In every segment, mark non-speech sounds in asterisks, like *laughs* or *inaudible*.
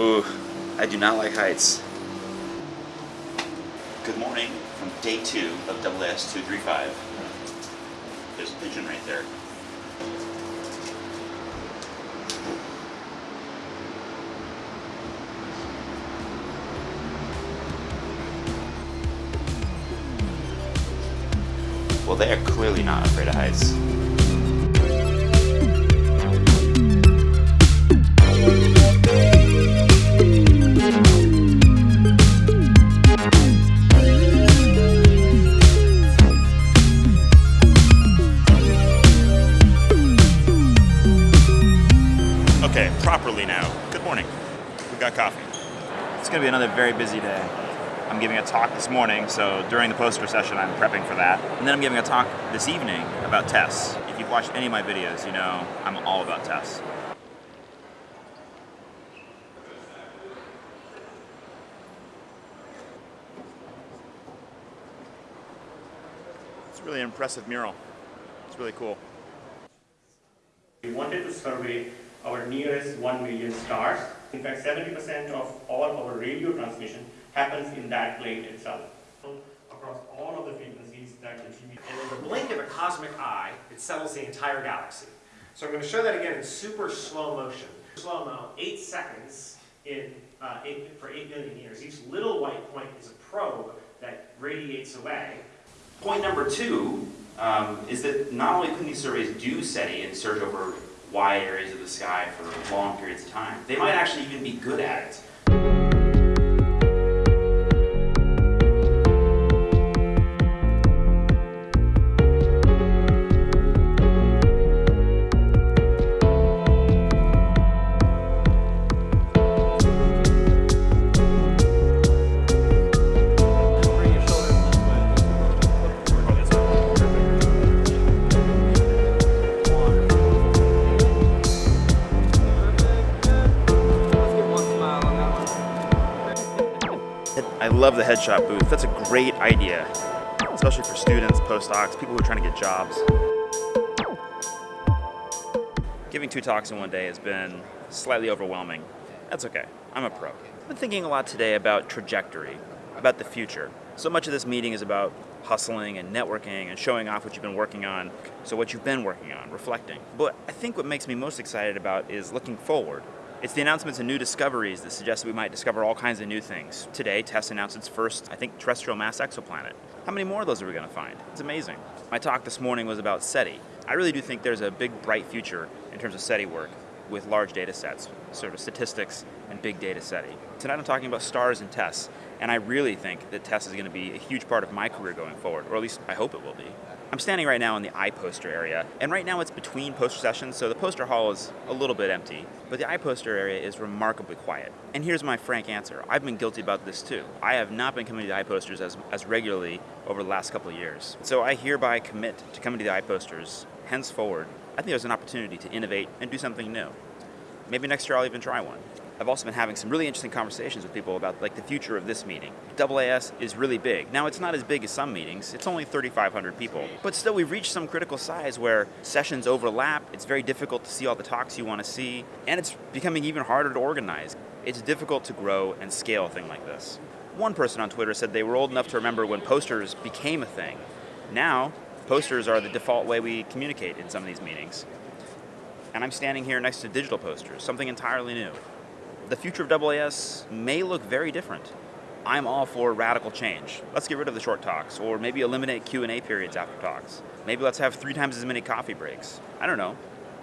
Ooh, I do not like heights. Good morning from day two of AAS 235. There's a pigeon right there. Well, they are clearly not afraid of heights. Okay, properly now. Good morning. We got coffee. It's gonna be another very busy day. I'm giving a talk this morning, so during the poster session I'm prepping for that. And then I'm giving a talk this evening about TESS. If you've watched any of my videos, you know I'm all about TESS. It's a really impressive mural. It's really cool. We wanted to survey our nearest 1 million stars. In fact, 70% of all our radio transmission happens in that plane itself. Across all of the frequencies that the TV... And in the blink of a cosmic eye, it settles the entire galaxy. So I'm going to show that again in super slow motion. Slow-mo, 8 seconds in, uh, eight, for 8 million years. Each little white point is a probe that radiates away. Point number two um, is that not only can these surveys do SETI and search over wide areas of the sky for long periods of time, they might actually even be good at it. I love the headshot booth. That's a great idea, especially for students, postdocs, people who are trying to get jobs. Giving two talks in one day has been slightly overwhelming. That's okay. I'm a pro. I've been thinking a lot today about trajectory, about the future. So much of this meeting is about hustling and networking and showing off what you've been working on, so what you've been working on, reflecting. But I think what makes me most excited about is looking forward. It's the announcements of new discoveries that suggest that we might discover all kinds of new things. Today, TESS announced its first, I think, terrestrial mass exoplanet. How many more of those are we going to find? It's amazing. My talk this morning was about SETI. I really do think there's a big, bright future in terms of SETI work with large data sets, sort of statistics and big data setting. Tonight I'm talking about stars and TESS, and I really think that TESS is going to be a huge part of my career going forward, or at least I hope it will be. I'm standing right now in the iPoster area, and right now it's between poster sessions, so the poster hall is a little bit empty, but the iPoster area is remarkably quiet. And here's my frank answer. I've been guilty about this too. I have not been coming to the iPosters as, as regularly over the last couple of years. So I hereby commit to coming to the iPosters henceforward. I think there's an opportunity to innovate and do something new. Maybe next year I'll even try one. I've also been having some really interesting conversations with people about like the future of this meeting. AAS is really big. Now it's not as big as some meetings, it's only 3,500 people, but still we've reached some critical size where sessions overlap, it's very difficult to see all the talks you want to see, and it's becoming even harder to organize. It's difficult to grow and scale a thing like this. One person on Twitter said they were old enough to remember when posters became a thing. Now, posters are the default way we communicate in some of these meetings. And I'm standing here next to digital posters, something entirely new the future of AAS may look very different. I'm all for radical change. Let's get rid of the short talks, or maybe eliminate Q&A periods after talks. Maybe let's have three times as many coffee breaks. I don't know.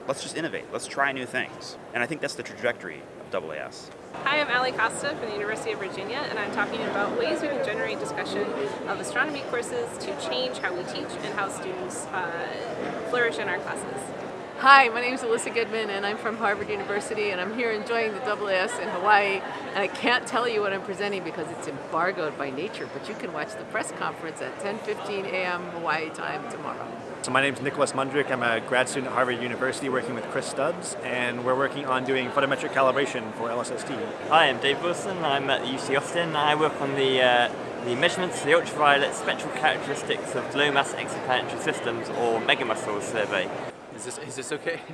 Let's just innovate. Let's try new things. And I think that's the trajectory of AAS. Hi, I'm Ali Costa from the University of Virginia, and I'm talking about ways we can generate discussion of astronomy courses to change how we teach and how students uh, flourish in our classes. Hi, my name is Alyssa Goodman and I'm from Harvard University and I'm here enjoying the AAS in Hawaii and I can't tell you what I'm presenting because it's embargoed by nature but you can watch the press conference at 10.15 a.m. Hawaii time tomorrow. So my name is Nicholas Mondrik. I'm a grad student at Harvard University working with Chris Stubbs and we're working on doing photometric calibration for LSST. Hi, I'm Dave Wilson. I'm at UT Austin. I work on the uh, the measurements of the ultraviolet spectral characteristics of low mass exoplanetary systems or Mega-MUSCLES survey. Is this, is this okay? *laughs*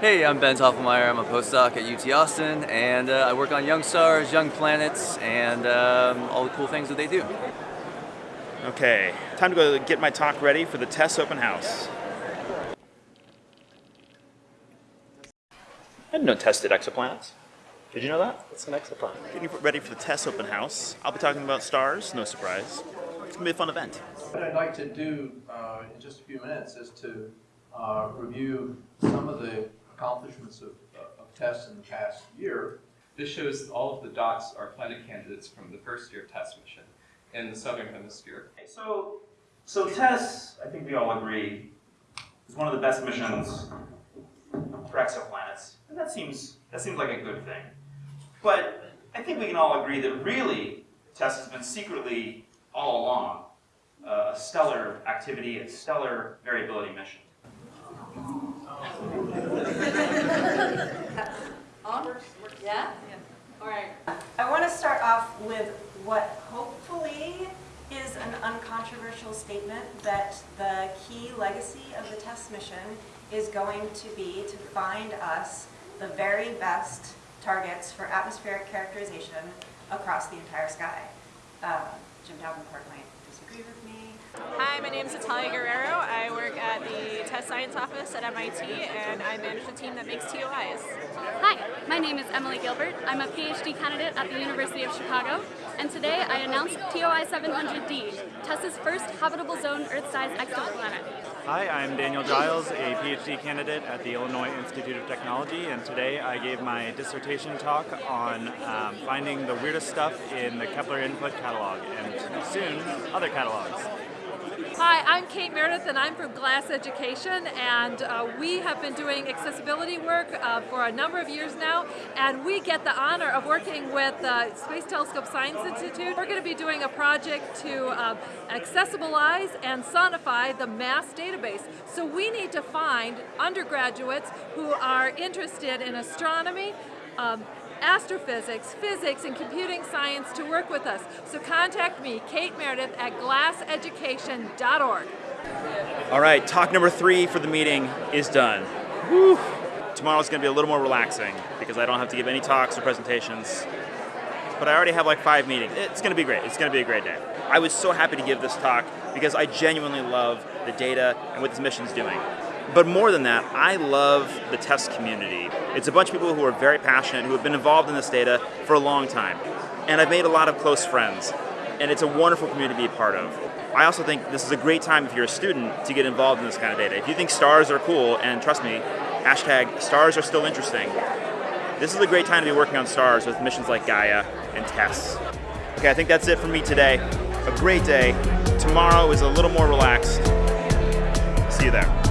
Hey, I'm Ben Tofflemire. I'm a postdoc at UT Austin, and uh, I work on young stars, young planets, and um, all the cool things that they do. Okay, time to go get my talk ready for the TESS open house. I didn't know TESS did exoplanets. Did you know that? It's an exoplanet. Getting ready for the TESS open house. I'll be talking about stars, no surprise. It's gonna be a fun event. What I'd like to do uh, in just a few minutes is to uh, review some of the accomplishments of, of TESS in the past year. This shows that all of the dots are planet candidates from the first year of TESS mission in the southern hemisphere. So, so TESS, I think we all agree, is one of the best missions for exoplanets, and that seems that seems like a good thing. But I think we can all agree that really TESS has been secretly all along uh, a stellar activity, a stellar variability mission. Yeah? All right. I want to start off with what hopefully is an uncontroversial statement that the key legacy of the TESS mission is going to be to find us the very best targets for atmospheric characterization across the entire sky. Uh, Jim Davenport might disagree with me. Hi, my name is Natalia Guerrero. I work at the TESS Science Office at MIT and I manage the team that makes TOIs. Hi, my name is Emily Gilbert. I'm a PhD candidate at the University of Chicago, and today I announced TOI 700D, TESS's first habitable zone Earth-sized exoplanet. Hi, I'm Daniel Giles, a PhD candidate at the Illinois Institute of Technology, and today I gave my dissertation talk on um, finding the weirdest stuff in the Kepler Input Catalog, and soon other catalogs. Hi, I'm Kate Meredith and I'm from Glass Education and uh, we have been doing accessibility work uh, for a number of years now and we get the honor of working with the Space Telescope Science Institute. We're going to be doing a project to uh, accessibilize and sonify the MAST database. So we need to find undergraduates who are interested in astronomy, um, astrophysics, physics, and computing science to work with us. So contact me, Kate Meredith, at glasseducation.org. All right, talk number three for the meeting is done. Whew. Tomorrow's going to be a little more relaxing because I don't have to give any talks or presentations. But I already have like five meetings. It's going to be great. It's going to be a great day. I was so happy to give this talk because I genuinely love the data and what this mission's doing. But more than that, I love the TESS community. It's a bunch of people who are very passionate, who have been involved in this data for a long time. And I've made a lot of close friends. And it's a wonderful community to be a part of. I also think this is a great time if you're a student to get involved in this kind of data. If you think stars are cool, and trust me, hashtag stars are still interesting, this is a great time to be working on stars with missions like Gaia and TESS. Okay, I think that's it for me today. A great day. Tomorrow is a little more relaxed. See you there.